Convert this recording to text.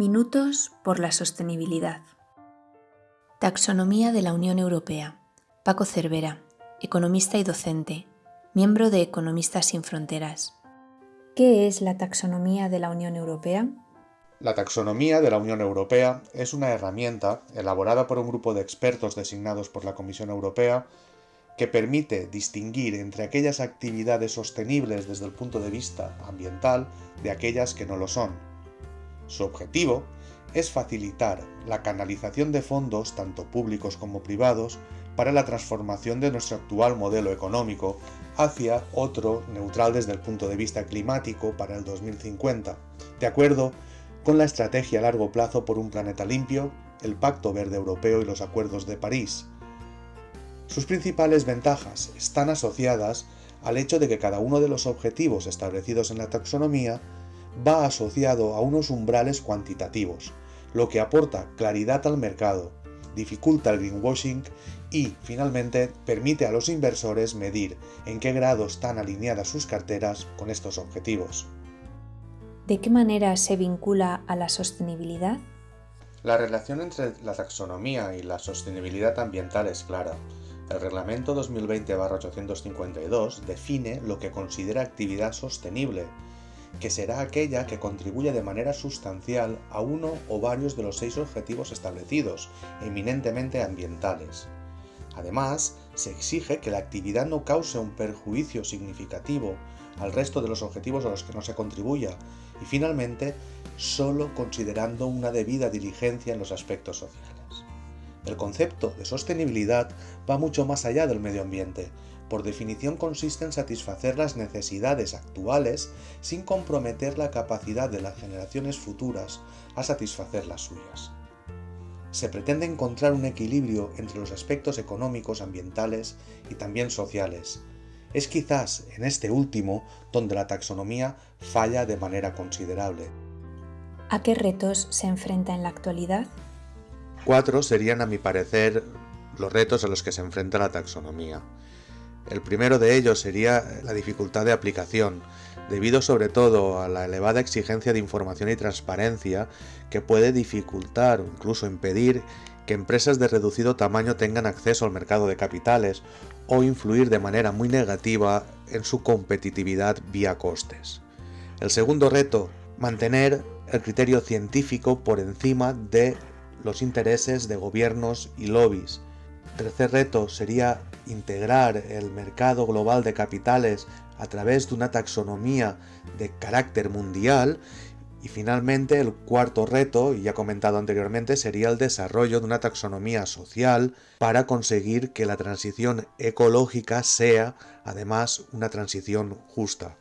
Minutos por la sostenibilidad. Taxonomía de la Unión Europea. Paco Cervera, economista y docente, miembro de Economistas sin Fronteras. ¿Qué es la taxonomía de la Unión Europea? La taxonomía de la Unión Europea es una herramienta elaborada por un grupo de expertos designados por la Comisión Europea que permite distinguir entre aquellas actividades sostenibles desde el punto de vista ambiental de aquellas que no lo son. Su objetivo es facilitar la canalización de fondos, tanto públicos como privados, para la transformación de nuestro actual modelo económico hacia otro neutral desde el punto de vista climático para el 2050, de acuerdo con la estrategia a largo plazo por un planeta limpio, el Pacto Verde Europeo y los Acuerdos de París, sus principales ventajas están asociadas al hecho de que cada uno de los objetivos establecidos en la taxonomía va asociado a unos umbrales cuantitativos, lo que aporta claridad al mercado, dificulta el greenwashing y, finalmente, permite a los inversores medir en qué grado están alineadas sus carteras con estos objetivos. ¿De qué manera se vincula a la sostenibilidad? La relación entre la taxonomía y la sostenibilidad ambiental es clara. El Reglamento 2020-852 define lo que considera actividad sostenible, que será aquella que contribuya de manera sustancial a uno o varios de los seis objetivos establecidos, eminentemente ambientales. Además, se exige que la actividad no cause un perjuicio significativo al resto de los objetivos a los que no se contribuya y finalmente, solo considerando una debida diligencia en los aspectos sociales. El concepto de sostenibilidad va mucho más allá del medio ambiente. Por definición consiste en satisfacer las necesidades actuales sin comprometer la capacidad de las generaciones futuras a satisfacer las suyas. Se pretende encontrar un equilibrio entre los aspectos económicos, ambientales y también sociales. Es quizás en este último donde la taxonomía falla de manera considerable. ¿A qué retos se enfrenta en la actualidad? Cuatro serían, a mi parecer, los retos a los que se enfrenta la taxonomía. El primero de ellos sería la dificultad de aplicación, debido sobre todo a la elevada exigencia de información y transparencia que puede dificultar o incluso impedir que empresas de reducido tamaño tengan acceso al mercado de capitales o influir de manera muy negativa en su competitividad vía costes. El segundo reto, mantener el criterio científico por encima de los intereses de gobiernos y lobbies. Tercer reto sería integrar el mercado global de capitales a través de una taxonomía de carácter mundial y finalmente el cuarto reto, y ya comentado anteriormente, sería el desarrollo de una taxonomía social para conseguir que la transición ecológica sea además una transición justa.